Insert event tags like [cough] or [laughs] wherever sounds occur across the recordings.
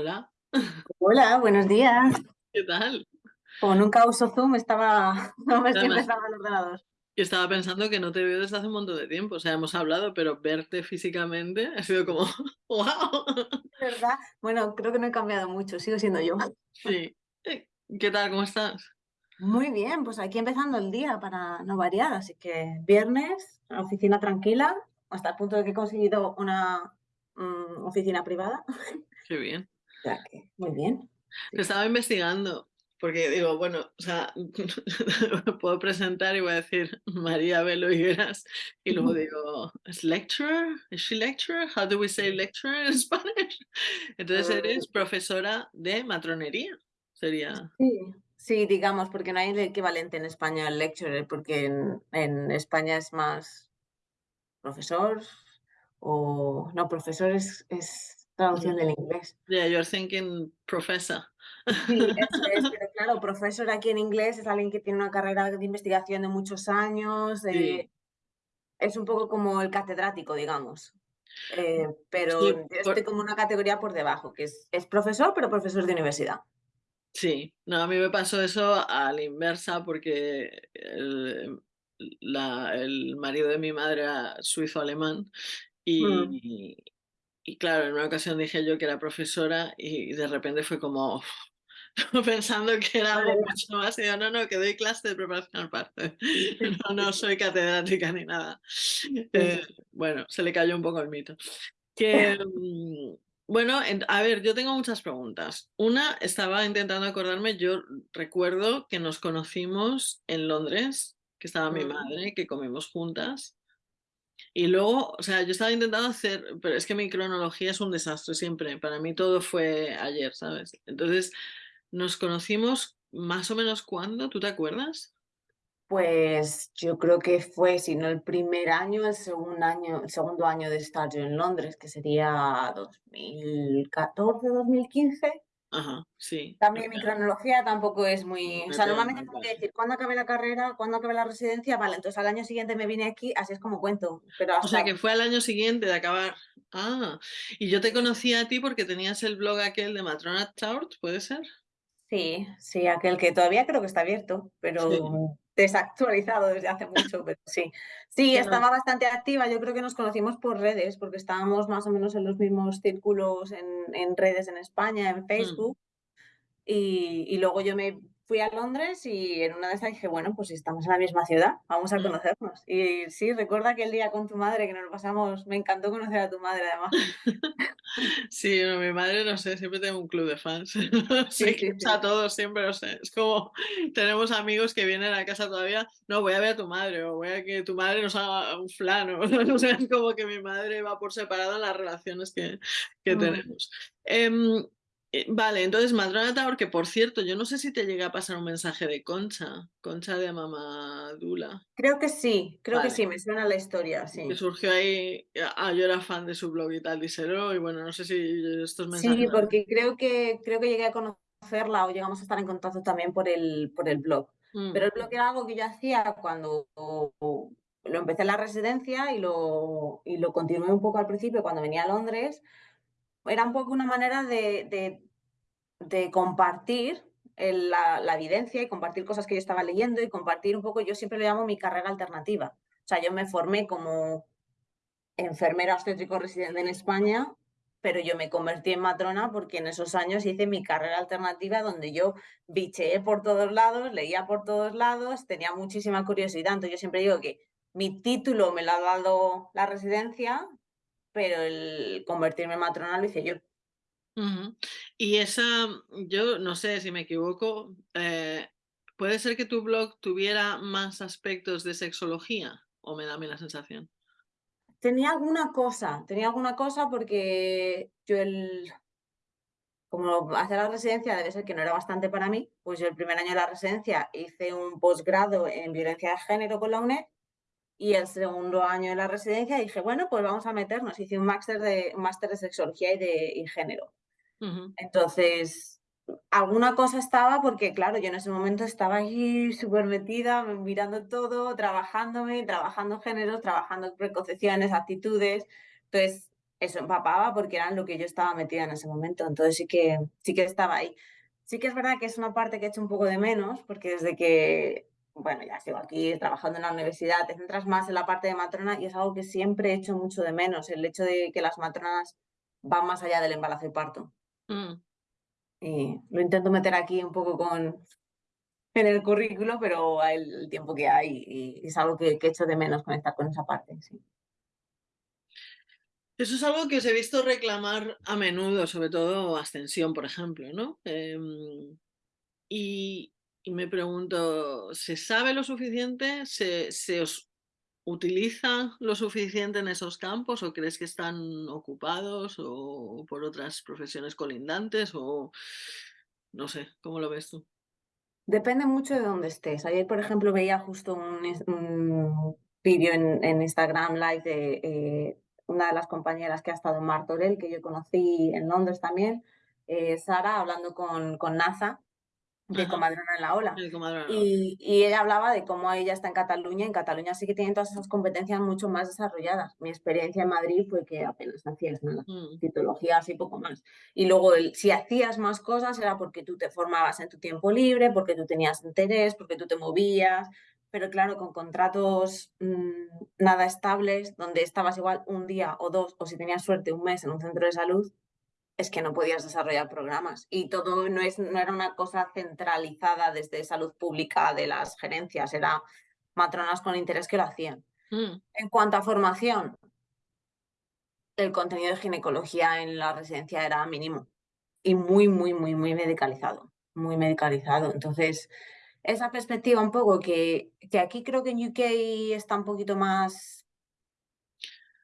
Hola. Hola, buenos días. ¿Qué tal? Como nunca uso Zoom, estaba [laughs] no me estoy Además empezando el ordenador. yo estaba pensando que no te veo desde hace un montón de tiempo, o sea, hemos hablado, pero verte físicamente ha sido como, [laughs] ¡guau! ¿De verdad? Bueno, creo que no he cambiado mucho, sigo siendo yo. Sí. Eh, ¿qué tal? ¿Cómo estás? Muy bien, pues aquí empezando el día para no variar, así que viernes, oficina tranquila, hasta el punto de que he conseguido una, mm, oficina privada. Qué bien. Muy bien. Te estaba investigando, porque digo, bueno, o sea, [laughs] me puedo presentar y voy a decir María Velo Higueras, y luego digo, ¿es lecturer? ¿Es she lecturer? How do we say lecturer en [laughs] Spanish? Entonces eres Mm, profesora de matronería, sería. sí, sí, digamos, porque no hay el equivalente en España al lecturer, porque en en España es más profesor o no, profesor es es traducción del inglés. Yeah, you're thinking professor. Sí, eso es, [laughs] pero claro, profesor aquí en inglés es alguien que tiene una carrera de investigación de muchos años, Sí, eh, es un poco como el catedrático, digamos. Eh, pero sí, yo estoy por como una categoría por debajo, que es es profesor, pero profesor de universidad. sí. No, a mí me pasó eso a la inversa porque el la el marido de mi madre era suizo-alemán Mm. Y claro, en una ocasión dije yo que era profesora y de repente fue como [laughs] pensando que era algo mucho más y yo: "No, no, que doy clase de preparación al parto". [laughs] No, soy catedrática ni nada. Eh, bueno, se le cayó un poco el mito. Que, [laughs] mm, bueno, en a ver, yo tengo muchas preguntas. Una, estaba intentando acordarme, yo recuerdo que nos conocimos en Londres, que estaba mi Mm. madre, que comimos juntas, y luego, o sea, yo estaba intentando hacer pero es que mi cronología es un desastre siempre, para mí todo fue ayer, ¿sabes? Entonces, nos conocimos más o menos, ¿cuándo? ¿Tú te acuerdas? Pues yo creo que fue, si no el primer año, el segundo año el segundo año de estar yo en Londres, que sería 2014, 2015. Ajá, sí, También mi cronología tampoco es muy o sea, normalmente tengo que decir cuándo acabé la carrera, cuándo acabé la residencia, vale, entonces al año siguiente me vine aquí, así es como cuento, pero O sea, que fue al año siguiente de acabar. Ah, y yo te conocí a ti porque tenías el blog aquel de Matrona Tart, ¿puede ser? sí, sí, aquel que todavía creo que está abierto, Sí, pero desactualizado desde hace mucho, pero sí. Sí, estaba bastante activa, yo creo que nos conocimos por redes, porque estábamos más o menos en los mismos círculos en en redes en España, en Mm. Facebook. Y y luego yo me fui a Londres y en una de esas dije: "Bueno, pues si estamos en la misma ciudad, vamos a Mm. conocernos". Y sí, recuerdo aquel día con tu madre que nos lo pasamos me encantó conocer a tu madre además. [laughs] Sí, no, mi madre, no sé, siempre tengo un club de fans. [laughs] Sí, sí, Seguimos a sí. todos siempre, no sé, es como [laughs] tenemos amigos que vienen a casa todavía, no, voy a ver a tu madre, o voy a que tu madre nos haga un flan, o o sea, es como que mi madre va por separado en las relaciones que que Mm. tenemos. Em, eh, vale, entonces Madrona Tower, que por cierto, yo no sé si te llegué a pasar un mensaje de Concha, Concha de Mamadula. Creo que sí, creo que sí, me suena la historia, Que sí. surgió ahí, ah, yo era fan de su blog y tal, díselo, y bueno, no sé si estos mensajes Sí, porque creo que creo que llegué a conocerla o llegamos a estar en contacto también por el por el blog. Pero mm, el blog era algo que yo hacía cuando lo empecé en la residencia y lo y lo continué un poco al principio cuando venía a Londres. Era un poco una manera de de compartir la evidencia y compartir cosas que yo estaba leyendo y compartir un poco, yo siempre le llamo mi carrera alternativa. O sea, yo me formé como enfermera obstétrico residente en España, pero yo me convertí en matrona porque en esos años hice mi carrera alternativa donde yo bicheé por todos lados, leía por todos lados, tenía muchísima curiosidad. Entonces yo siempre digo que mi título me lo ha dado la residencia, pero el convertirme en matrona lo hice yo. Y esa, yo no sé si me equivoco, eh, ¿puede ser que tu blog tuviera más aspectos de sexología? ¿O me da a mí la sensación? Tenía alguna cosa, tenía alguna cosa porque yo el como hacer la residencia debe ser que no era bastante para mí, pues yo el primer año de la residencia hice un posgrado en violencia de género con la UNED y el segundo año de la residencia dije, bueno, pues vamos a meternos. Hice un máster de, un máster de sexología y de y género. Entonces, alguna cosa estaba porque, claro, yo en ese momento estaba ahí súper metida, mirando todo, trabajándome, trabajando géneros, trabajando preconcepciones, actitudes. Entonces, eso empapaba porque era lo que yo estaba metida en ese momento. Entonces sí que, sí que estaba ahí. Sí que es verdad que es una parte que he hecho un poco de menos, porque desde que, bueno, ya sigo aquí trabajando en la universidad, te centras más en la parte de matrona y es algo que siempre he hecho mucho de menos, el hecho de que las matronas van más allá del embarazo y parto. Mm. Y lo intento meter aquí un poco con en el currículo, pero el, tiempo que hay y es algo que, que echo de menos conectar con esa parte. Sí. Eso es algo que os he visto reclamar a menudo, sobre todo Ascensión, por ejemplo, ¿no? Em, y, me pregunto, ¿se sabe lo suficiente? ¿Se, ¿Se, os utiliza lo suficiente en esos campos o crees que están ocupados o por otras profesiones colindantes o no sé, ¿cómo lo ves tú? Depende mucho de dónde estés. Ayer, por ejemplo, veía justo un, vídeo en, en, Instagram Live de eh, una de las compañeras que ha estado en Martorell, que yo conocí en Londres también, eh, Sara, hablando con, con NASA, de Comadrona en la Ola. Y, y, ella hablaba de cómo ella está en Cataluña. En Cataluña sí que tienen todas esas competencias mucho más desarrolladas. Mi experiencia en Madrid fue que apenas hacías nada, mm. titologías y poco más. Y luego, el, si hacías más cosas, era porque tú te formabas en tu tiempo libre, porque tú tenías interés, porque tú te movías, pero claro, con contratos mmm, nada estables, donde estabas igual un día o dos, o si tenías suerte, un mes en un centro de salud, es que no podías desarrollar programas. Y todo no, es, no era una cosa centralizada desde salud pública de las gerencias, era matronas con interés que lo hacían. Mm. En cuanto a formación, el contenido de ginecología en la residencia era mínimo y muy, muy, muy, muy medicalizado, muy medicalizado. Entonces, esa perspectiva un poco que, que aquí creo que en UK está un poquito más,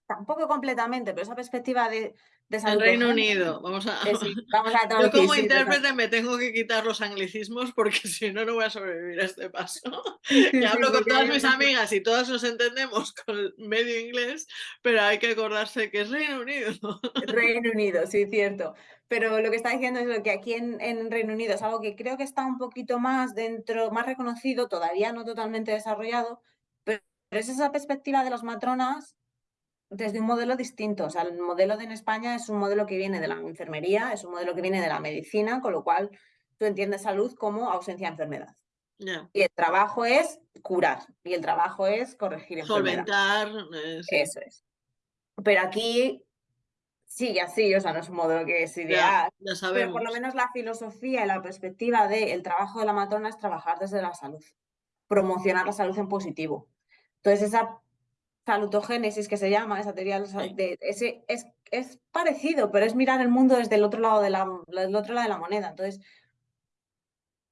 tampoco completamente, pero esa perspectiva de, de El Reino Unido, vamos a... [laughs] vamos a Yo como intérprete me tengo que quitar los anglicismos porque [laughs] si no, no voy a sobrevivir a este paso. [laughs] y hablo con todas mis amigas y todas nos entendemos con medio inglés, pero hay que acordarse que es Reino Unido. Reino Unido, sí, cierto. Pero lo que está diciendo es lo que aquí en, en, Reino Unido es algo que creo que está un poquito más dentro, más reconocido, todavía no totalmente desarrollado, pero es esa perspectiva de las matronas desde un modelo distinto. O sea, el modelo de en España es un modelo que viene de la enfermería, es un modelo que viene de la medicina, con lo cual tú entiendes salud como ausencia de enfermedad. Y el trabajo es curar, y el trabajo es corregir enfermedades. Solventar. Eso es. Pero aquí sigue así, o sea, no es un modelo que es ideal. pero por lo menos la filosofía y la perspectiva del trabajo de la matrona es trabajar desde la salud, promocionar la salud en positivo. Entonces, esa salutogénesis que se llama, esa teoría de, ese, es, es, parecido, pero es mirar el mundo desde el otro lado de la, otro lado de la moneda. Entonces,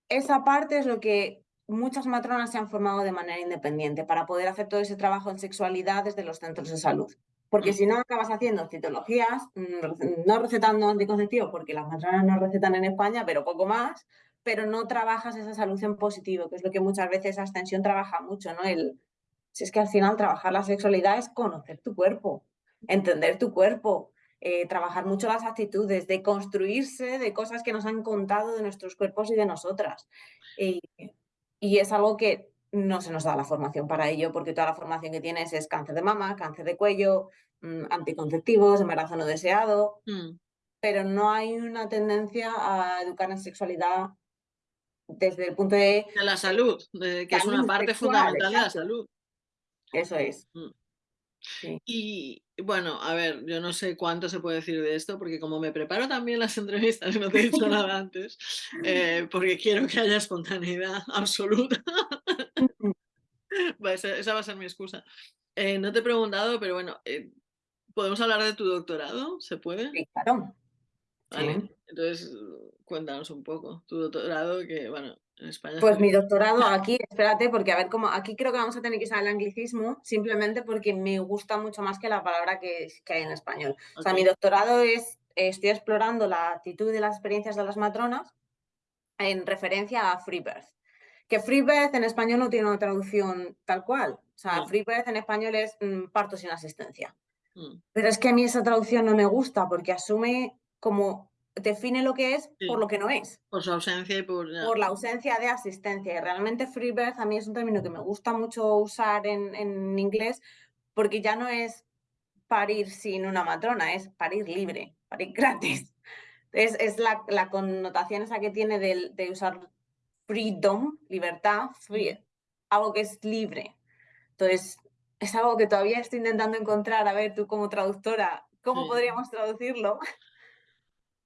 esa parte es lo que muchas matronas se han formado de manera independiente para poder hacer todo ese trabajo en sexualidad desde los centros de salud. Porque si no acabas haciendo citologías, mm, no recetando anticonceptivos, porque las matronas no recetan en España, pero poco más, pero no trabajas esa salud en positivo, que es lo que muchas veces Ascensión trabaja mucho, ¿no? El, si es que al final trabajar la sexualidad es conocer tu cuerpo, entender tu cuerpo, eh, trabajar mucho las actitudes, de construirse de cosas que nos han contado de nuestros cuerpos y de nosotras. y es algo que no se nos da la formación para ello, porque toda la formación que tienes es cáncer de mama, cáncer de cuello, mm, anticonceptivos, embarazo no deseado, mm. pero no hay una tendencia a educar en sexualidad desde el punto de... De la salud, que es una parte fundamental de la salud. Eso es. Mm. Y bueno, a ver, yo no sé cuánto se puede decir de esto, porque como me preparo también las [laughs] entrevistas, no te he dicho [laughs] nada antes, eh, porque quiero que haya espontaneidad [laughs] absoluta. esa va a ser mi excusa. Eh, no te he preguntado, pero bueno, eh, ¿podemos hablar de tu doctorado? ¿Se puede? Sí, claro. Vale, entonces cuéntanos un poco. Tu doctorado, que bueno, en España. Pues mi doctorado aquí, espérate, porque a ver cómo, aquí creo que vamos a tener que usar el anglicismo, simplemente porque me gusta mucho más que la palabra que, hay en español. O sea, mi doctorado es, estoy explorando la actitud y las experiencias de las matronas en referencia a Free Birth. Que Free Birth en español no tiene una traducción tal cual. O sea, Free Birth en español es mm, parto sin asistencia. Mm. Pero es que a mí esa traducción no me gusta porque asume como define lo que es por lo que no es. Por su ausencia y por... Por la ausencia de asistencia. Y realmente free birth a mí es un término que me gusta mucho usar en, en inglés porque ya no es parir sin una matrona, es parir libre, parir [laughs] gratis. Es, es la, la, connotación esa que tiene de, de usar freedom, libertad, free, algo que es libre. Entonces, es algo que todavía estoy intentando encontrar. A ver, tú como traductora, ¿cómo podríamos traducirlo? [laughs]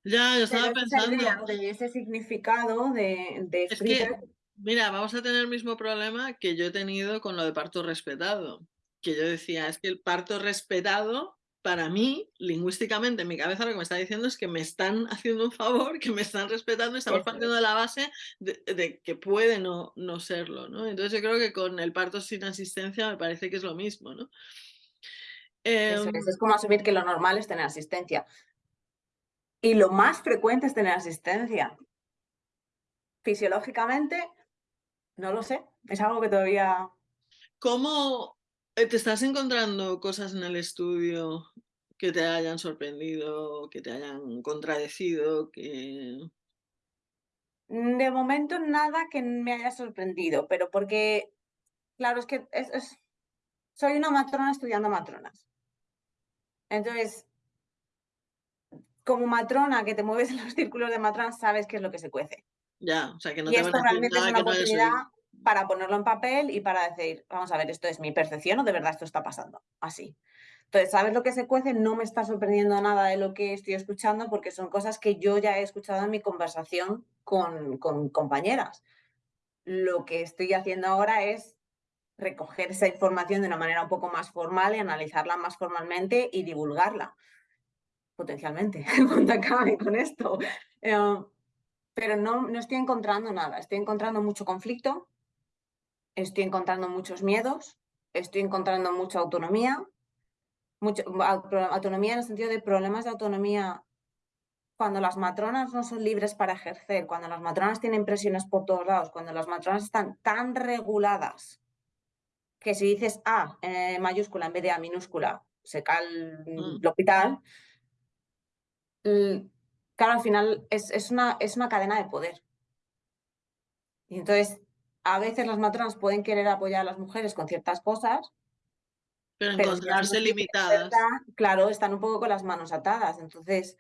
Ya, yo estaba pensando. De ese significado de, de es que, mira, vamos a tener el mismo problema que yo he tenido con lo de parto respetado. Que yo decía, es que el parto respetado para mí, lingüísticamente, en mi cabeza lo que me está diciendo es que me están haciendo un favor, que me están respetando y estamos partiendo de la base de, que puede no, no, serlo, ¿no? Entonces yo creo que con el parto sin asistencia me parece que es lo mismo, ¿no? Eso es, em como asumir que lo normal es tener asistencia. Y lo más frecuente es tener asistencia. Fisiológicamente, no lo sé, es algo que todavía... ¿Cómo, eh, ¿Te estás encontrando cosas en el estudio que te hayan sorprendido, que te hayan contradecido, que... Mm, de momento nada que me haya sorprendido, pero porque, claro, es que soy una matrona estudiando matronas. Entonces, como matrona que te mueves en los círculos de matronas, sabes qué es lo que se cuece. Ya, o sea, que no y esto realmente es una oportunidad para ponerlo en papel y para decir, vamos a ver, esto es mi percepción o de verdad esto está pasando así. Entonces, ¿sabes lo que se cuece? No me está sorprendiendo nada de lo que estoy escuchando porque son cosas que yo ya he escuchado en mi conversación con, con compañeras. Lo que estoy haciendo ahora es recoger esa información de una manera un poco más formal y analizarla más formalmente y divulgarla, potencialmente, [laughs] cuando acabe con esto. Eh, pero no, no estoy encontrando nada, estoy encontrando mucho conflicto, estoy encontrando muchos miedos, estoy encontrando mucha autonomía, mucha autonomía en el sentido de problemas de autonomía cuando las matronas no son libres para ejercer, cuando las matronas tienen presiones por todos lados, cuando las matronas están tan reguladas que si dices A eh, mayúscula en vez de A minúscula, se cae el, mm. hospital, claro, al final es, es, una, es una cadena de poder. Y entonces a veces las matronas pueden querer apoyar a las mujeres con ciertas cosas, pero encontrarse limitadas. claro, están un poco con las manos atadas. Entonces,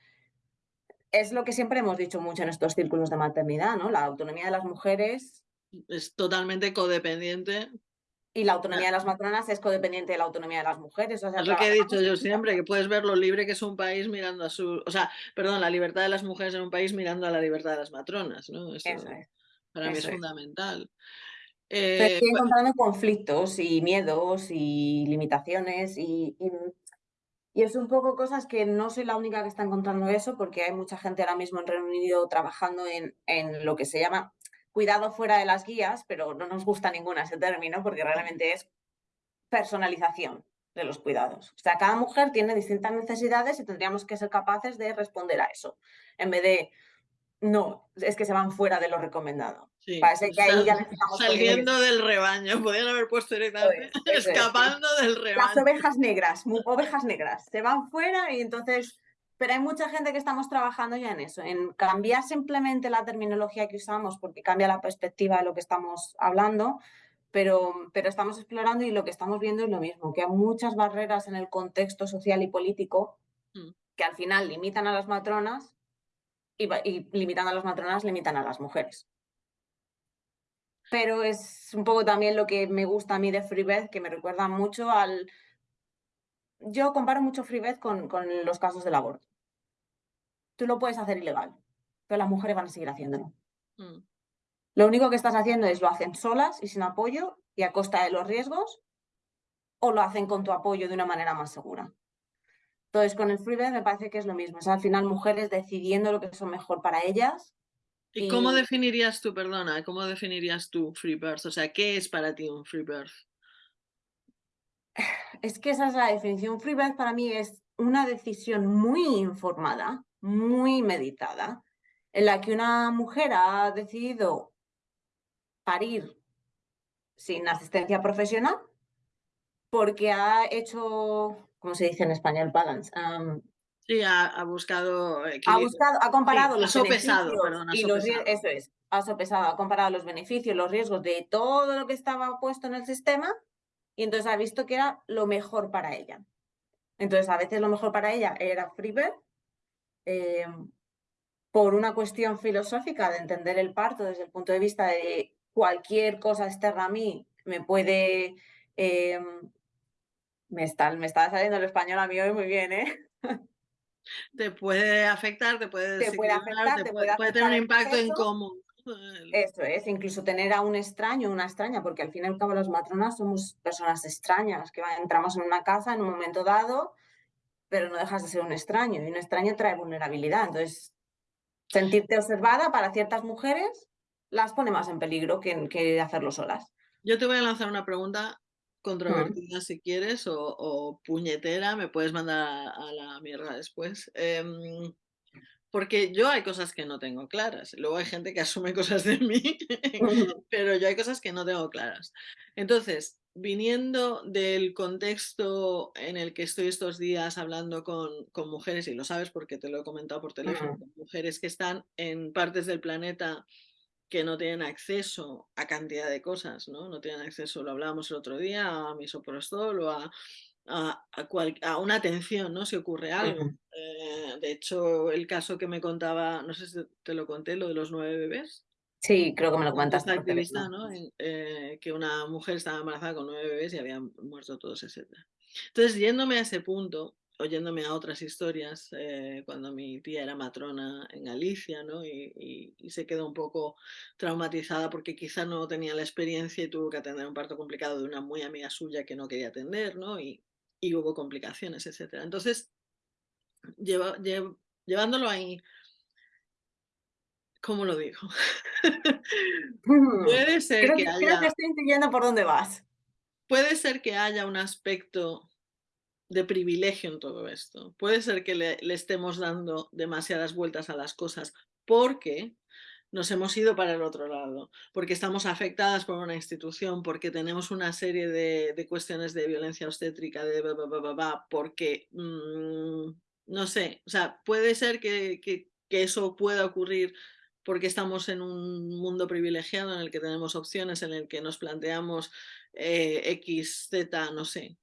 es lo que siempre hemos dicho mucho en estos círculos de maternidad, ¿no? La autonomía de las mujeres. Es totalmente codependiente. Y la autonomía de las matronas es codependiente de la autonomía de las mujeres. es lo que he dicho yo siempre, que puedes ver lo libre que es un país mirando a su... O sea, perdón, la libertad de las mujeres en un país mirando a la libertad de las matronas, ¿no? Eso, es. Para mí es, fundamental. Eh, estoy encontrando conflictos y miedos y limitaciones y, y, es un poco cosas que no soy la única que está encontrando eso porque hay mucha gente ahora mismo en Reino Unido trabajando en, en lo que se llama cuidado fuera de las guías, pero no nos gusta ninguna ese término porque realmente es personalización de los cuidados. O sea, cada mujer tiene distintas necesidades y tendríamos que ser capaces de responder a eso, en vez de no, es que se van fuera de lo recomendado. Parece que ahí ya estamos Saliendo del rebaño, podrían haber puesto directamente, escapando del rebaño. Las ovejas negras, ovejas negras, se van fuera y entonces... Pero hay mucha gente que estamos trabajando ya en eso, en cambiar simplemente la terminología que usamos porque cambia la perspectiva de lo que estamos hablando, pero, pero estamos explorando y lo que estamos viendo es lo mismo, que hay muchas barreras en el contexto social y político mm. que al final limitan a las matronas y, limitando a las matronas, limitan a las mujeres. Pero es un poco también lo que me gusta a mí de Freebeth, que me recuerda mucho al... Yo comparo mucho Freebeth con, con los casos del aborto. Tú lo puedes hacer ilegal, pero las mujeres van a seguir haciéndolo. Mm. Lo único que estás haciendo es lo hacen solas y sin apoyo y a costa de los riesgos, o lo hacen con tu apoyo de una manera más segura. Entonces, con el freebirth me parece que es lo mismo. Es al final mujeres decidiendo lo que es mejor para ellas. ¿Y, cómo definirías tú, perdona, cómo definirías tú freebirth? O sea, ¿qué es para ti un freebirth? Es que esa es la definición. Freebirth para mí es una decisión muy informada, muy meditada, en la que una mujer ha decidido parir sin asistencia profesional porque ha hecho ¿cómo se dice en español? Balance. sí, ha, buscado... Ha buscado, ha comparado los beneficios y los eso es, ha sopesado, ha comparado los beneficios, los riesgos de todo lo que estaba puesto en el sistema y entonces ha visto que era lo mejor para ella. Entonces, a veces lo mejor para ella era Freebirth, em, por una cuestión filosófica de entender el parto desde el punto de vista de cualquier cosa externa a mí me puede... Em, me, está, me está saliendo el español a mí hoy muy bien, ¿eh? Te puede afectar, te puede, te puede, afectar, te puede, puede tener un impacto en común. Eso es, incluso tener a un extraño, una extraña, porque al fin y al cabo las matronas somos personas extrañas, que entramos en una casa en un momento dado, pero no dejas de ser un extraño, y un extraño trae vulnerabilidad. Entonces, sentirte observada para ciertas mujeres las pone más en peligro que, que hacerlo solas. Yo te voy a lanzar una pregunta controvertida si quieres o, puñetera, me puedes mandar a, la mierda después. Em, porque yo hay cosas que no tengo claras. Luego hay gente que [laughs] asume cosas de mí, pero yo hay cosas que no tengo claras. Entonces, viniendo del contexto en el que estoy estos días hablando con, con mujeres, y lo sabes porque te lo he comentado por teléfono, mujeres que están en partes del planeta que no tienen acceso a cantidad de cosas, ¿no? No tienen acceso, lo hablábamos el otro día, a misoprostol o a, a, a, una atención, ¿no? Si ocurre algo. Eh, de hecho, el caso que me contaba, no sé si te lo conté, lo de los nueve bebés. Sí, creo que me lo comentaste. activista, ¿no? Eh, que una mujer estaba embarazada con nueve bebés y habían muerto todos, etc. Entonces, yéndome a ese punto, oyéndome a otras historias, eh, cuando mi tía era matrona en Galicia, ¿no? Y, se quedó un poco traumatizada porque quizá no tenía la experiencia y tuvo que atender un parto complicado de una muy amiga suya que no quería atender, ¿no? Y, y hubo complicaciones, etc. Entonces, llevándolo ahí, ¿cómo lo digo? [laughs] puede ser que, haya... Creo que estoy entendiendo por dónde vas. Puede ser que haya un aspecto de privilegio en todo esto. Puede ser que le, estemos dando demasiadas vueltas a las cosas porque nos hemos ido para el otro lado, porque estamos afectadas por una institución, porque tenemos una serie de, cuestiones de violencia obstétrica, de porque, mm, no sé, o sea, puede ser que, que, eso pueda ocurrir porque estamos en un mundo privilegiado en el que tenemos opciones, en el que nos planteamos eh, X, Z, no sé,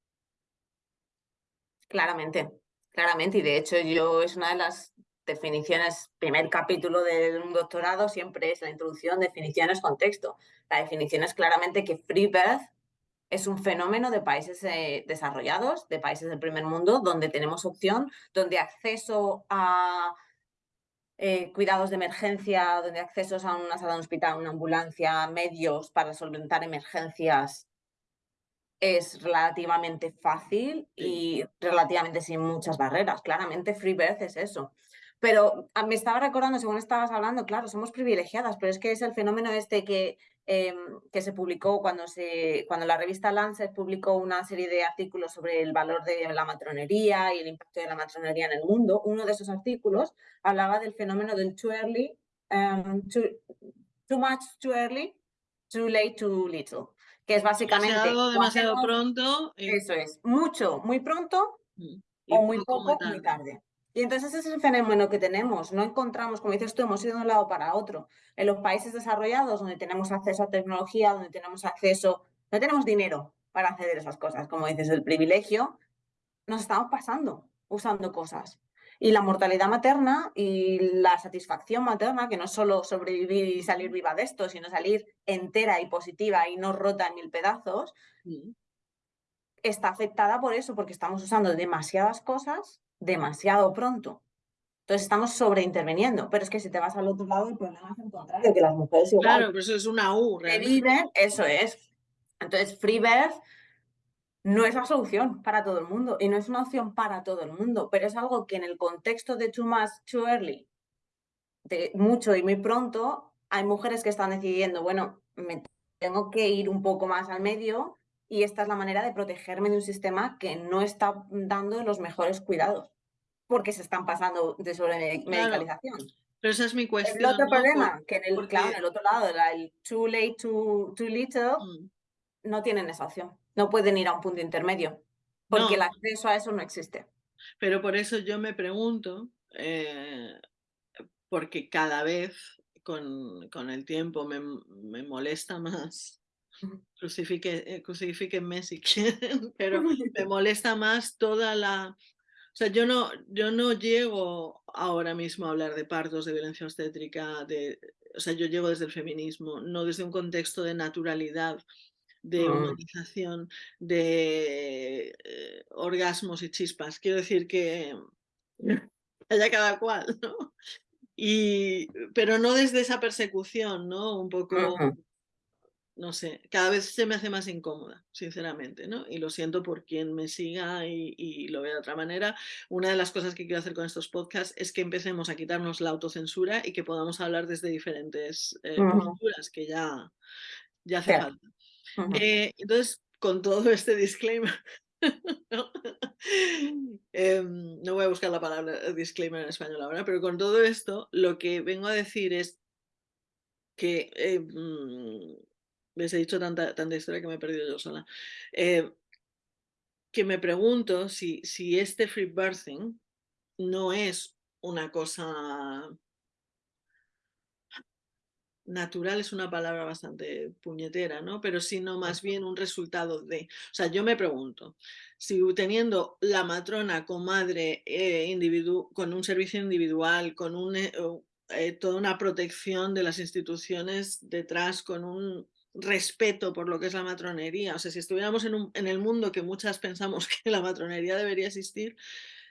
Claramente, claramente. Y de hecho yo es una de las definiciones, primer capítulo de un doctorado siempre es la introducción, definiciones, contexto. La definición es claramente que free birth es un fenómeno de países eh, desarrollados, de países del primer mundo, donde tenemos opción, donde acceso a eh, cuidados de emergencia, donde accesos a una sala de hospital, una ambulancia, medios para solventar emergencias es relativamente fácil y relativamente sin muchas barreras. Claramente Freebirth es eso. Pero ah, me estaba recordando, según estabas hablando, claro, somos privilegiadas, pero es que es el fenómeno este que, em, que se publicó cuando, se, cuando la revista Lancet publicó una serie de artículos sobre el valor de la matronería y el impacto de la matronería en el mundo. Uno de esos artículos hablaba del fenómeno del too early, em, too much too early, too late too little que es básicamente... Demasiado, pronto. Eso es, mucho, muy pronto mm, o muy poco, muy tarde. Y entonces ese es el fenómeno que tenemos. No encontramos, como dices tú, hemos ido de un lado para otro. En los países desarrollados, donde tenemos acceso a tecnología, donde tenemos acceso, no tenemos dinero para acceder a esas cosas, como dices, el privilegio, nos estamos pasando usando cosas. Y la mortalidad materna y la satisfacción materna, que no es solo sobrevivir y salir viva de esto, sino salir entera y positiva y no rota en mil pedazos, está afectada por eso, porque estamos usando demasiadas cosas demasiado pronto. Entonces estamos sobreinterviniendo, pero es que si te vas al otro lado, el problema es el contrario, que las mujeres igual... Claro, pero eso es una U. Viven, eso es. Entonces, free birth no es la solución para todo el mundo y no es una opción para todo el mundo, pero es algo que en el contexto de too much, too early, de mucho y muy pronto, hay mujeres que están decidiendo, bueno, me tengo que ir un poco más al medio y esta es la manera de protegerme de un sistema que no está dando los mejores cuidados porque se están pasando de sobremedicalización. Pero esa es mi cuestión. El otro problema, que en el, en el otro lado, el too late, too, too little, mm. no tienen esa opción no pueden ir a un punto intermedio, porque el acceso a eso no existe. Pero por eso yo me pregunto, eh, porque cada vez con, con el tiempo me, me, molesta más, crucifique, eh, crucifíquenme si [laughs] quieren, pero me [laughs] molesta más toda la O sea, yo no, yo no llego ahora mismo a hablar de partos, de violencia obstétrica, de, o sea, yo llego desde el feminismo, no desde un contexto de naturalidad, de Mm. humanización, de eh, orgasmos y chispas. Quiero decir que [laughs] haya cada cual, ¿no? Y, pero no desde esa persecución, ¿no? Un poco. No sé, cada vez se me hace más incómoda, sinceramente, ¿no? Y lo siento por quien me siga y, y lo vea de otra manera. Una de las cosas que quiero hacer con estos podcasts es que empecemos a quitarnos la autocensura y que podamos hablar desde diferentes eh, posturas, que ya, ya hace falta. Eh, entonces, con todo este disclaimer, [laughs] ¿no? Em, no voy a buscar la palabra disclaimer en español ahora, pero con todo esto, lo que vengo a decir es que eh, mm, les he dicho tanta, tanta historia que me he perdido yo sola. Eh, que me pregunto si, si este free birthing no es una cosa natural, es una palabra bastante puñetera, ¿no? Pero sino más bien un resultado de. O sea, yo me pregunto, si teniendo la matrona comadre eh, individu con un servicio individual, con un, eh, eh, toda una protección de las instituciones detrás, con un respeto por lo que es la matronería. O sea, si estuviéramos en, un, en el mundo que muchas pensamos [laughs] que la matronería debería existir,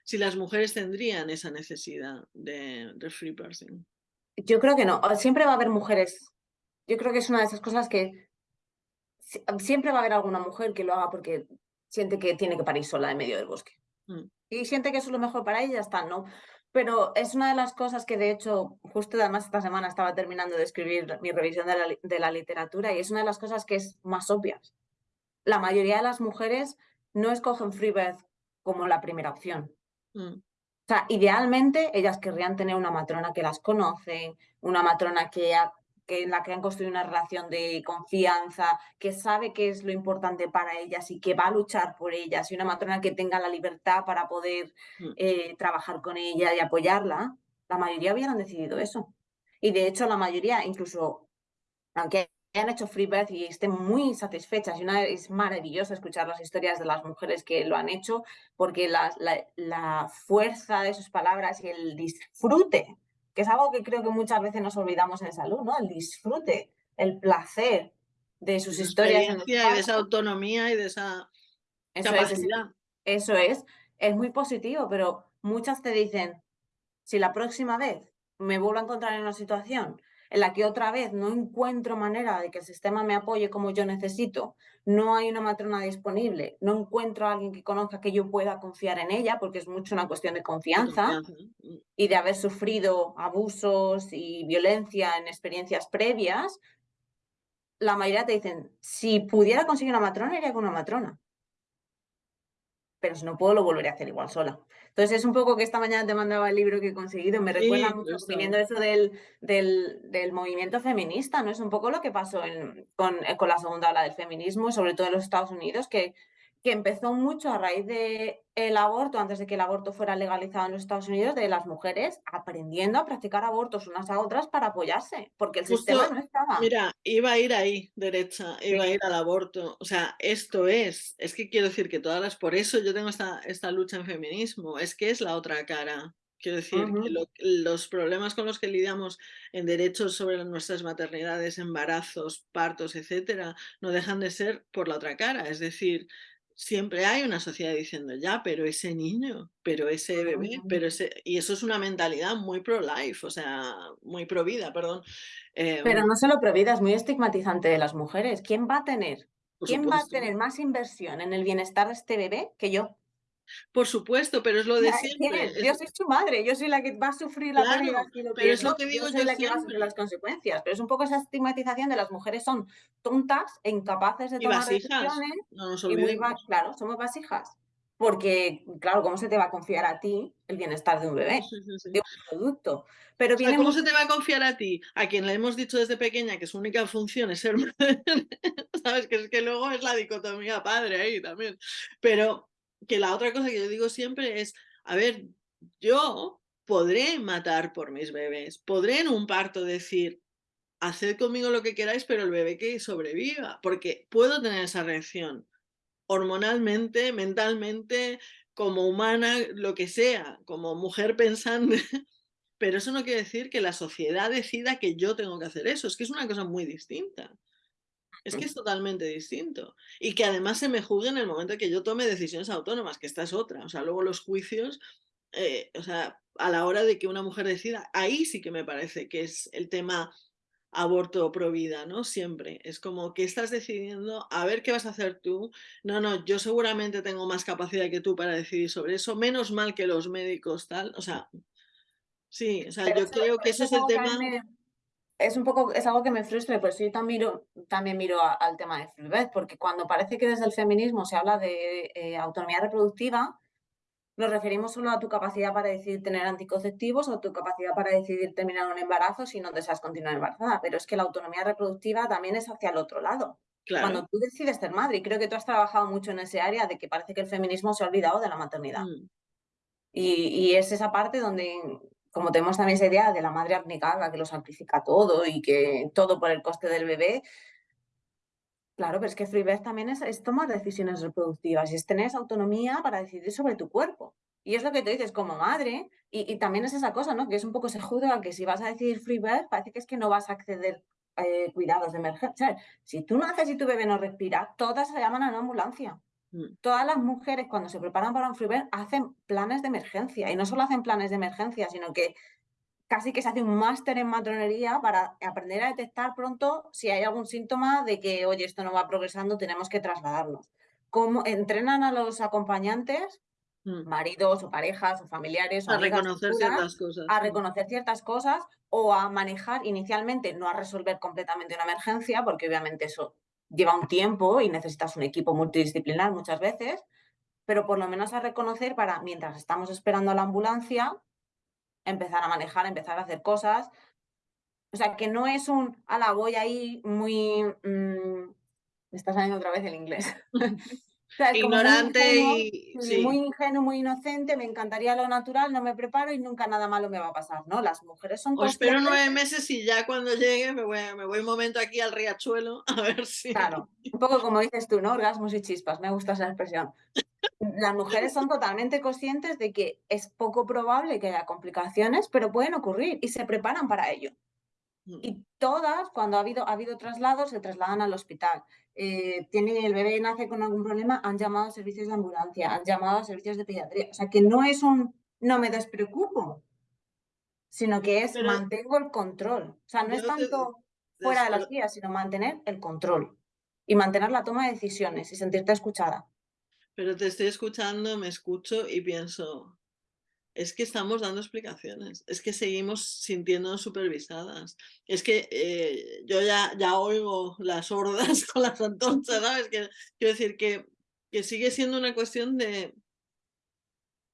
si las mujeres tendrían esa necesidad de, de free birthing. Yo creo que no. Siempre va a haber mujeres. Yo creo que es una de esas cosas que si- siempre va a haber alguna mujer que lo haga porque siente que tiene que parir sola en medio del bosque. Mm, Y siente que eso es lo mejor para ella ya está, ¿no? Pero es una de las cosas que, de hecho, justo además esta semana estaba terminando de escribir mi revisión de la, de la literatura y es una de las cosas que es más obvias. La mayoría de las mujeres no escogen Freebirth como la primera opción. mm, O sea, idealmente ellas querrían tener una matrona que las conoce, una matrona que, ha- que en la que han construido una relación de confianza, que sabe qué es lo importante para ellas y que va a luchar por ellas, y una matrona que tenga la libertad para poder mm. eh, trabajar con ella y apoyarla. La mayoría hubieran decidido eso. Y de hecho, la mayoría, incluso aunque hayan hecho free birth y estén muy satisfechas, y una, es maravilloso escuchar las historias de las mujeres que lo han hecho, porque la, la, la fuerza de sus palabras y el disfrute, que es algo que creo que muchas veces nos olvidamos en salud, ¿no? El disfrute, el placer de sus historias en experiencia y de esa autonomía y de esa eso es, capacidad. eso es, es muy positivo, pero muchas te dicen, si la próxima vez me vuelvo a encontrar en una situación en la que otra vez no encuentro manera de que el sistema me apoye como yo necesito, no hay una matrona disponible, no encuentro a alguien que conozca que yo pueda confiar en ella, porque es mucho una cuestión de confianza, mm, y de haber sufrido abusos y violencia en experiencias previas, la mayoría te dicen, si pudiera conseguir una matrona, iría con una matrona pero si no puedo, lo volveré a hacer igual sola. Entonces es un poco que esta mañana te mandaba el libro que he conseguido, me recuerda mucho, viniendo eso del, del, del movimiento feminista, ¿no? Es un poco lo que pasó en- con, eh, con la segunda ola del feminismo, sobre todo en los Estados Unidos, que, que empezó mucho a raíz del aborto, antes de que el aborto fuera legalizado en los Estados Unidos, de las mujeres aprendiendo a practicar abortos unas a otras para apoyarse, porque el sistema no estaba. mira, iba a ir ahí, derecha, iba a ir al aborto. O sea, esto es, es que quiero decir que todas las, por eso yo tengo esta, esta lucha en feminismo, es que es la otra cara. Quiero decir, que lo- los problemas con los que lidiamos en derechos sobre nuestras maternidades, embarazos, partos, etcétera, no dejan de ser por la otra cara. Es decir, siempre hay una sociedad diciendo, ya, pero ese niño, pero ese bebé, Ujú. pero ese. Y eso es una mentalidad muy pro-life, o sea, muy pro-vida, perdón. Pero Em, no solo Provida, es muy estigmatizante de las mujeres. ¿Quién va a tener, quién va a tener más inversión en el bienestar de este bebé que yo? Por supuesto, pero es lo de Ya, ¿Quién siempre. Yo soy su madre, yo soy la que va a sufrir la pérdida claro, si lo pero es lo que yo digo soy yo la que va a sufrir las consecuencias. Pero es un poco esa estigmatización de las mujeres son tontas e incapaces de Y tomar vasijas, decisiones no nos y muy, claro, somos vasijas. Porque, claro, ¿cómo se te va a confiar a ti el bienestar de un bebé, sí, sí, sí. de un producto? Pero O sea, viene ¿cómo se te va a confiar a ti? A quien le hemos dicho desde pequeña que su única función es ser [laughs] madre, ¿sabes? Que es que luego es la dicotomía padre ahí también. Pero que la otra cosa que yo digo siempre es, a ver, yo podré matar por mis bebés, podré en un parto decir, haced conmigo lo que queráis, pero el bebé que sobreviva, porque puedo tener esa reacción hormonalmente, mentalmente, como humana, lo que sea, como mujer pensante, [laughs] pero eso no quiere decir que la sociedad decida que yo tengo que hacer eso, es que es una cosa muy distinta. Es que es totalmente distinto. Y que además se me juzgue en el momento en que yo tome decisiones autónomas, que esta es otra. O sea, luego los juicios, eh, o sea, a la hora de que una mujer decida, ahí sí que me parece que es el tema aborto pro vida, ¿no? Siempre. Es como que estás decidiendo, a ver qué vas a hacer tú. No, no, yo seguramente tengo más capacidad que tú para decidir sobre eso. Menos mal que los médicos, tal. O sea, sí, o sea, yo creo que ese es el tema. Es un poco, es algo que me frustra, pues yo también miro, también miro al tema de fluidez, porque cuando parece que desde el feminismo se habla de eh, autonomía reproductiva, nos referimos solo a tu capacidad para decidir tener anticonceptivos o tu capacidad para decidir terminar un embarazo si no deseas continuar embarazada. Pero es que la autonomía reproductiva también es hacia el otro lado. Cuando tú decides ser madre, y creo que tú has trabajado mucho en ese área de que parece que el feminismo se ha olvidado de la maternidad. Mm. Y, es esa parte donde, como tenemos también esa idea de la madre abnegada que lo amplifica todo y que todo por el coste del bebé, Claro, pero es que Freebirth también es, tomar decisiones reproductivas y es tener esa autonomía para decidir sobre tu cuerpo. Y es lo que te dices como madre, y, también es esa cosa, ¿no? Que es un poco se juzga que si vas a decidir Freebirth, parece que es que no vas a acceder a eh, cuidados de emergencia. Si tú naces y tu bebé no respira, todas se llaman a una ambulancia. Mm. Todas las mujeres cuando se preparan para un Freebirth hacen planes de emergencia. Y no solo hacen planes de emergencia, sino que casi que se hace un máster en matronería para aprender a detectar pronto si hay algún síntoma de que, oye, esto no va progresando, tenemos que trasladarnos. Cómo entrenan a los acompañantes, mm. maridos o parejas o familiares, a reconocer ciertas cosas. A reconocer ciertas cosas o a manejar inicialmente, no a resolver completamente una emergencia, porque obviamente eso lleva un tiempo y necesitas un equipo multidisciplinar muchas veces, pero por lo menos a reconocer para, mientras estamos esperando a la ambulancia, empezar a manejar, empezar a hacer cosas. O sea, que no es un, ala, voy ahí muy... Mm, me está saliendo otra vez el inglés. Ignorante y... Muy ingenuo, muy inocente, me encantaría lo natural, no me preparo y nunca nada malo me va a pasar, ¿no? Las mujeres son... O espero nueve meses y ya cuando llegue me voy, me voy un momento aquí al riachuelo [laughs] a ver si... Claro, un poco como dices tú, ¿no? Orgasmos y chispas, me gusta esa expresión las mujeres son totalmente conscientes de que es poco probable que haya complicaciones, pero pueden ocurrir y se preparan para ello. Mm. Y todas, cuando ha habido, ha habido traslados, se trasladan al hospital. Eh, tiene, el bebé nace con algún problema, han llamado a servicios de ambulancia, han llamado a servicios de pediatría. O sea, que no es un no me despreocupo, sino que es mantengo el control. O sea, no es tanto fuera de las vías, sino mantener el control y mantener la toma de decisiones y sentirte escuchada. Pero te estoy escuchando, me escucho y pienso, es que estamos dando explicaciones, es que seguimos sintiéndonos supervisadas, es que eh, yo ya, ya oigo las hordas [laughs] con las antorchas, ¿sabes? quiero decir que, que sigue siendo una cuestión de,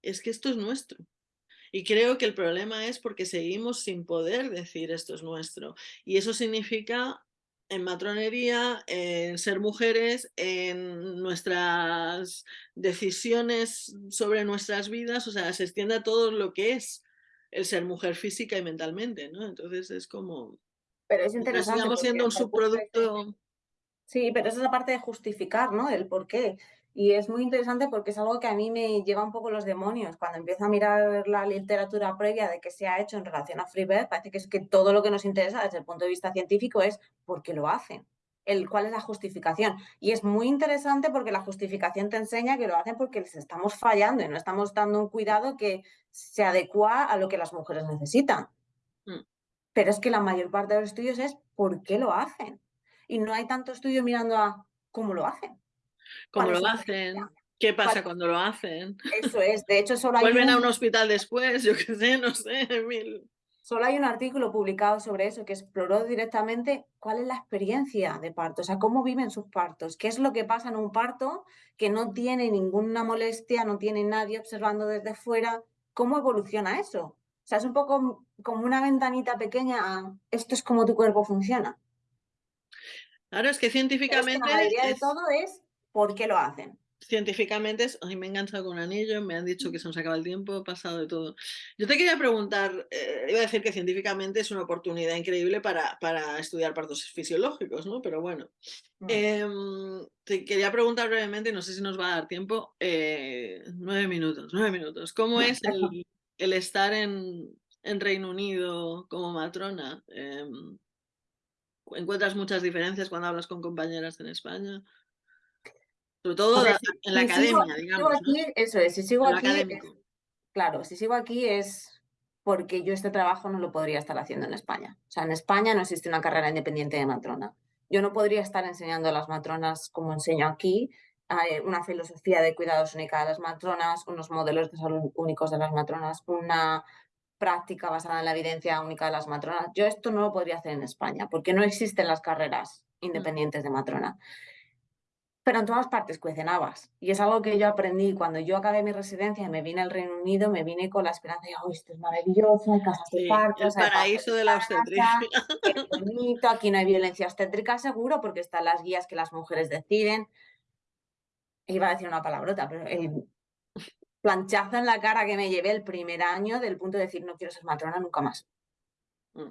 es que esto es nuestro. Y creo que el problema es porque seguimos sin poder decir esto es nuestro. Y eso significa en matronería, en ser mujeres, en nuestras decisiones sobre nuestras vidas, o sea, se extiende a todo lo que es el ser mujer física y mentalmente, ¿no? Entonces es como... Pero es interesante. Estamos siendo un subproducto... Sí, pero es esa parte de justificar, ¿no? El por qué. Y es muy interesante porque es algo que a mí me lleva un poco los demonios. Cuando empiezo a mirar la literatura previa de qué se ha hecho en relación a Freebird, parece que es que todo lo que nos interesa desde el punto de vista científico es por qué lo hacen, el, cuál es la justificación. Y es muy interesante porque la justificación te enseña que lo hacen porque les estamos fallando y no estamos dando un cuidado que se adecua a lo que las mujeres necesitan. Mm. Pero es que la mayor parte de los estudios es por qué lo hacen. Y no hay tanto estudio mirando a cómo lo hacen. ¿Cómo lo hacen? ¿Qué pasa cuando lo hacen? Eso es, de hecho solo [laughs] hay Vuelven a un hospital después, yo qué sé, no sé, mil... Solo hay un artículo publicado sobre eso que exploró directamente cuál es la experiencia de parto, o sea, cómo viven sus partos, qué es lo que pasa en un parto que no tiene ninguna molestia, no tiene nadie observando desde fuera, cómo evoluciona eso. O sea, es un poco como una ventanita pequeña a esto es como tu cuerpo funciona. Claro, es que científicamente... la mayoría de todo es por qué lo hacen. científicamente me he enganchado con un anillo, me han dicho que se nos acaba el tiempo, pasado de todo. Yo te quería preguntar, eh, iba a decir que científicamente es una oportunidad increíble para para estudiar partos fisiológicos, ¿no? Pero bueno, Mm. em, te quería preguntar brevemente, no sé si nos va a dar tiempo, eh, 9 minutos, 9 minutos. ¿Cómo es el el estar en en Reino Unido como matrona? Em, ¿encuentras muchas diferencias cuando hablas con compañeras en España? Sobre todo en la si academia, sigo digamos, eso es, si sigo En aquí es claro, si sigo aquí es porque yo este trabajo no lo podría estar haciendo en España. O sea, en España no existe una carrera independiente de matrona. Yo no podría estar enseñando a las matronas como enseño aquí, una filosofía de cuidados única de las matronas, unos modelos de salud únicos de las matronas, una práctica basada en la evidencia única de las matronas. Yo esto no lo podría hacer en España, porque no existen las carreras Mm, independientes de matrona. Pero en todas partes cuecen habas. Y es algo que yo aprendí cuando yo acabé mi residencia y me vine al Reino Unido, me vine con la esperanza de, oh, esto es maravilloso, hay casas de sí, el hay paraíso de la casa, obstetricia. qué bonito, aquí no hay violencia obstétrica seguro porque están las guías que las mujeres deciden. Iba a decir una palabrota, pero el planchazo en la cara que me llevé el primer año del punto de decir, no quiero ser matrona nunca más. Mm,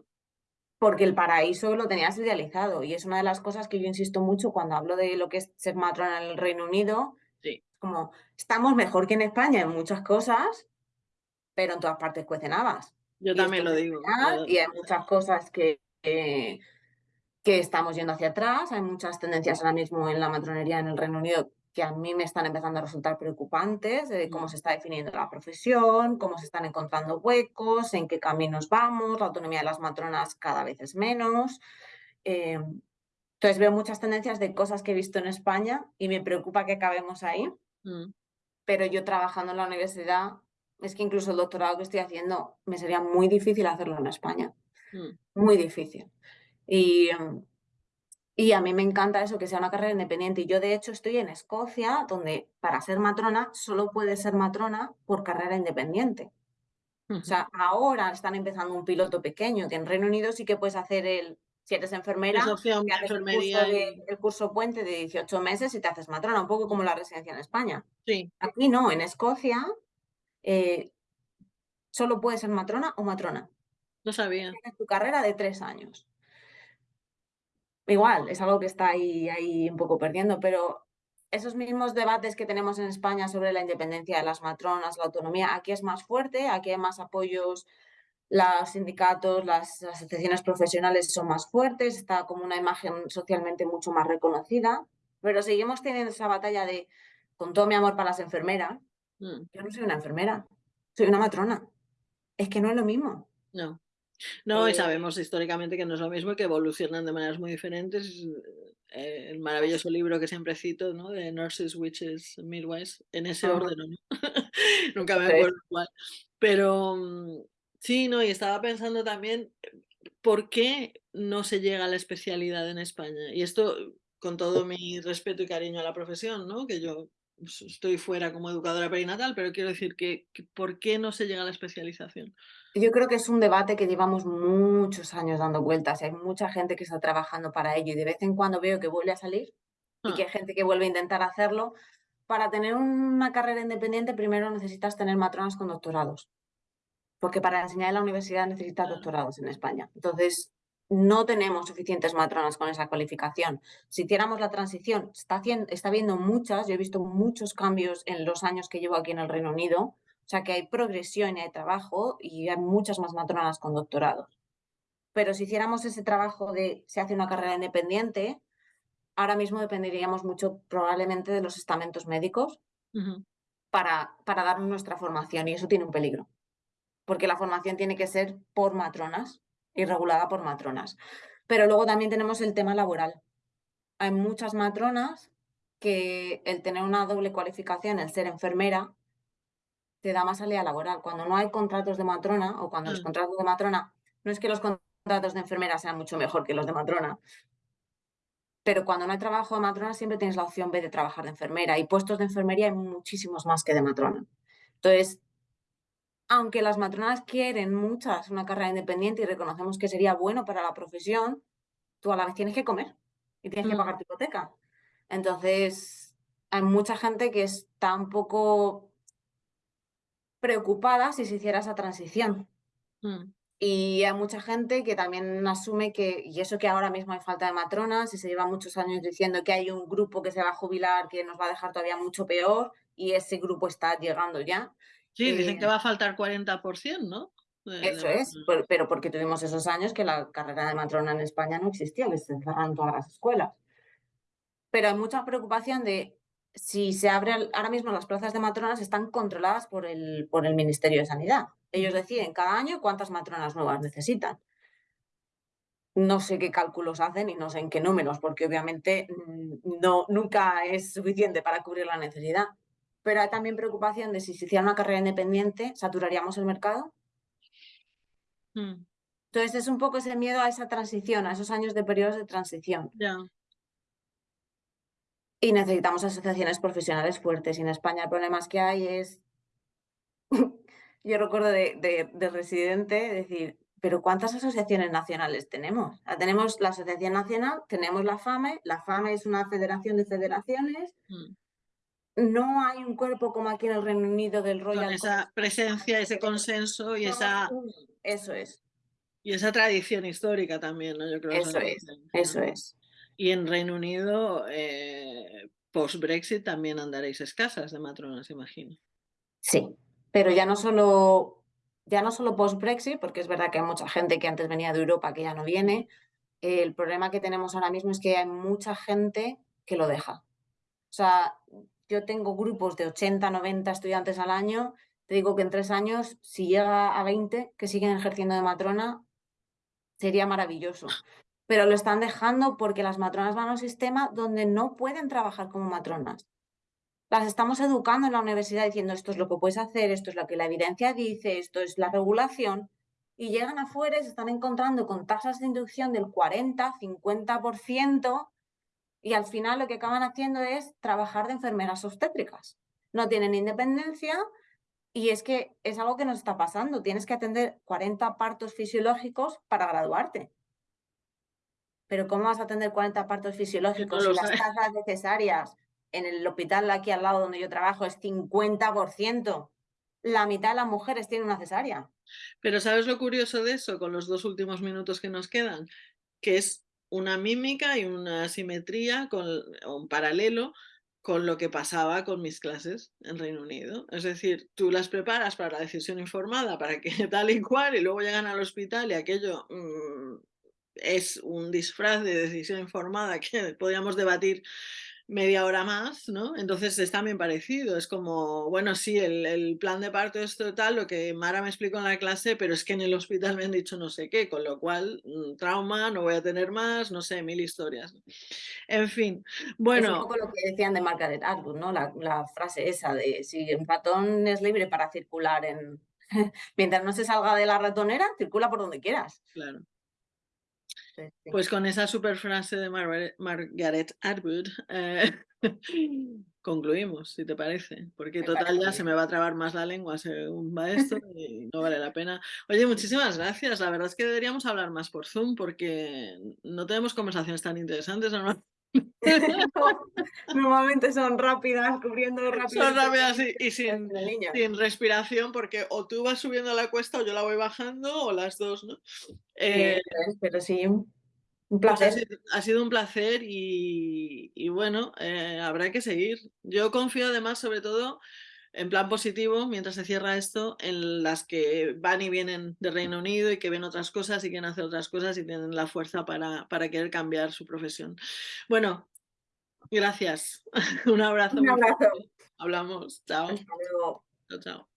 Porque el paraíso lo tenías idealizado y es una de las cosas que yo insisto mucho cuando hablo de lo que es ser matrona en el Reino Unido, sí, como estamos mejor que en España en muchas cosas, pero en todas partes cuecen habas. yo Y también lo digo. y hay muchas cosas que, que, que estamos yendo hacia atrás. Hay muchas tendencias ahora mismo en la matronería en el Reino Unido que a mí me están empezando a resultar preocupantes, de cómo mm, se está definiendo la profesión, cómo se están encontrando huecos, en qué caminos vamos, la autonomía de las matronas cada vez es menos. Eh, entonces veo muchas tendencias de cosas que he visto en España y me preocupa que acabemos ahí, mm, pero yo trabajando en la universidad, es que incluso el doctorado que estoy haciendo me sería muy difícil hacerlo en España, mm, muy difícil. Y, mm, y a mí me encanta eso, que sea una carrera independiente. Y yo de hecho estoy en Escocia, donde para ser matrona solo puedes ser matrona por carrera independiente. O sea, ahora están empezando un piloto pequeño, que en Reino Unido sí que puedes hacer el, si eres Es enfermera, opción te haces el curso, enfermería de, y el curso puente de 18 meses y te haces matrona, un poco como la residencia en España. sí, Aquí no, en Escocia eh, solo puedes ser matrona o matrona. no sabía. Tienes tu carrera de tres años. Igual, es algo que está ahí, ahí un poco perdiendo, pero esos mismos debates que tenemos en España sobre la independencia de las matronas, la autonomía, aquí es más fuerte, aquí hay más apoyos los sindicatos, las asociaciones profesionales son más fuertes, está como una imagen socialmente mucho más reconocida, pero seguimos teniendo esa batalla de, con todo mi amor para las enfermeras, Mm, yo no soy una enfermera, soy una matrona. Es que no es lo mismo. no. No, y Eh, sabemos históricamente que no es lo mismo y que evolucionan de maneras muy diferentes. Eh, el maravilloso libro que siempre cito, ¿no? De Nurses, Witches, Midwives, en ese orden, ¿o no? [laughs] Nunca me acuerdo cuál. Pero, mm, sí, no, y estaba pensando también, ¿por qué no se llega a la especialidad en España? Y esto, con todo mi respeto y cariño a la profesión, ¿no? Que yo, estoy fuera como educadora perinatal, pero quiero decir que que, ¿por qué no se llega a la especialización? Yo creo que es un debate que llevamos muchos años dando vueltas hay mucha gente que está trabajando para ello y de vez en cuando veo que vuelve a salir y que Ah, hay gente que vuelve a intentar hacerlo. Para tener una carrera independiente primero necesitas tener matronas con doctorados, porque para enseñar en la universidad necesitas doctorados en España. Entonces, no tenemos suficientes matronas con esa cualificación. Si hiciéramos la transición, está, haciendo, está habiendo muchas, yo he visto muchos cambios en los años que llevo aquí en el Reino Unido, o sea que hay progresión y hay trabajo y hay muchas más matronas con doctorados. Pero si hiciéramos ese trabajo de se hace una carrera independiente, ahora mismo dependeríamos mucho probablemente de los estamentos médicos para, para darnos nuestra formación y eso tiene un peligro, porque la formación tiene que ser por matronas y regulada por matronas. Pero luego también tenemos el tema laboral. Hay muchas matronas que el tener una doble cualificación, el ser enfermera, te da más salida laboral. Cuando no hay contratos de matrona o cuando los ah, contratos de matrona, no es que los contratos de enfermera sean mucho mejor que los de matrona, pero cuando no hay trabajo de matrona siempre tienes la opción B de trabajar de enfermera y puestos de enfermería hay muchísimos más que de matrona. Entonces, aunque las matronas quieren muchas una carrera independiente y reconocemos que sería bueno para la profesión, tú a la vez tienes que comer y tienes que mm. pagar tu hipoteca. Entonces, hay mucha gente que está un poco preocupada si se hiciera esa transición. Mm. Y hay mucha gente que también asume que, y eso que ahora mismo hay falta de matronas, y se lleva muchos años diciendo que hay un grupo que se va a jubilar que nos va a dejar todavía mucho peor, y ese grupo está llegando ya. Sí, dicen Eh, que va a faltar 40%, ¿no? De- de Eso es, pero porque tuvimos esos años que la carrera de matrona en España no existía, que se cerraron todas las escuelas. Pero hay mucha preocupación de si se abre, ahora mismo las plazas de matronas están controladas por el, por el Ministerio de Sanidad. Ellos deciden cada año cuántas matronas nuevas necesitan. No sé qué cálculos hacen y no sé en qué números, porque obviamente mm, no, nunca es suficiente para cubrir la necesidad. Pero hay también preocupación de si se hiciera una carrera independiente, ¿saturaríamos el mercado? Mm, Entonces es un poco ese miedo a esa transición, a esos años de periodos de transición. Y necesitamos asociaciones profesionales fuertes. Y en España el problema es que hay es... [laughs] Yo recuerdo de, de, de residente decir, pero ¿cuántas asociaciones nacionales tenemos? Tenemos la Asociación Nacional, tenemos la FAME, la FAME es una federación de federaciones, Mm. No hay un cuerpo como aquí en el Reino Unido del Con Royal esa College, presencia, ese que consenso y esa. Eso es, y esa tradición histórica también, ¿no? Yo creo que eso la es, eso es. Y en Reino Unido, eh, post-Brexit, también andaréis escasas de matronas, imagino. Sí, pero ya no solo, ya no solo post-Brexit, porque es verdad que hay mucha gente que antes venía de Europa que ya no viene. El problema que tenemos ahora mismo es que hay mucha gente que lo deja. O sea, yo tengo grupos de 80, 90 estudiantes al año. Te digo que en tres años, si llega a 20 que siguen ejerciendo de matrona, sería maravilloso. Pero lo están dejando porque las matronas van a un sistema donde no pueden trabajar como matronas las estamos educando en la universidad diciendo esto es lo que puedes hacer, esto es lo que la evidencia dice, esto es la regulación, y llegan afuera y se están encontrando con tasas de inducción del 40, 50%, y al final lo que acaban haciendo es trabajar de enfermeras obstétricas. No tienen independencia y es que es algo que nos está pasando. Tienes que atender 40 partos fisiológicos para graduarte. Pero ¿cómo vas a atender 40 partos fisiológicos si las tasas necesarias en el hospital de aquí al lado donde yo trabajo es 50%? La mitad de las mujeres tienen una cesárea. Pero ¿sabes lo curioso de eso con los dos últimos minutos que nos quedan? Que es una mímica y una simetría con un paralelo con lo que pasaba con mis clases en Reino Unido. Es decir, tú las preparas para la decisión informada, para que [laughs] tal y cual, y luego llegan al hospital y aquello mm, es un disfraz de decisión informada que podríamos debatir media hora más, ¿no? Entonces es también parecido, es como, bueno, sí, el, el plan de parto es total, lo que Mara me explicó en la clase, pero es que en el hospital me han dicho no sé qué, con lo cual, mm, trauma, no voy a tener más, no sé, mil historias. En fin, Es un bueno, poco lo que decían de Margaret Atwood, ¿no? La, la frase esa de si un ratón es libre para circular en... [laughs] Mientras no se salga de la ratonera, circula por donde quieras. claro. Pues con esa super frase de Margaret, Margaret Atwood eh, [laughs] concluimos, si te parece, porque Me total ya se me va a trabar más la lengua según va esto y no vale la pena. Oye, muchísimas gracias. La verdad es que deberíamos hablar más por Zoom porque no tenemos conversaciones tan interesantes. ¿no? [laughs] Normalmente son rápidas, cubriendo rápido. Son rápidas y, y sin, respiración porque o tú vas subiendo la cuesta o yo la voy bajando o las dos, ¿no? Eh, pero sí, un Pues ha placer. sido, ha sido un placer y, y bueno, eh, habrá que seguir. Yo confío además, sobre todo, en plan positivo, mientras se cierra esto, en las que van y vienen de Reino Unido y que ven otras cosas y quieren hacer otras cosas y tienen la fuerza para, para querer cambiar su profesión. Bueno, gracias. [laughs] Un abrazo. Un abrazo. Hablamos. Chao. Hasta luego. Chao, chao.